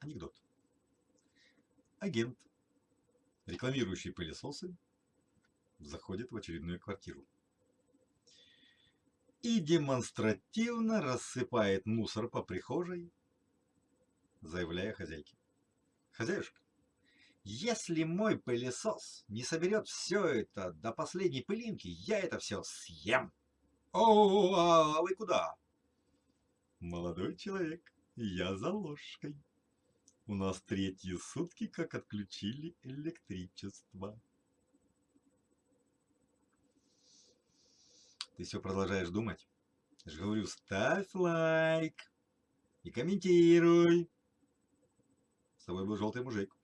Анекдот. Агент, рекламирующий пылесосы, заходит в очередную квартиру и демонстративно рассыпает мусор по прихожей, заявляя хозяйке. Хозяюшка, если мой пылесос не соберет все это до последней пылинки, я это все съем. О, а вы куда? Молодой человек, я за ложкой. У нас третьи сутки, как отключили электричество. Ты все продолжаешь думать? Я говорю, ставь лайк и комментируй. С тобой был желтый мужик.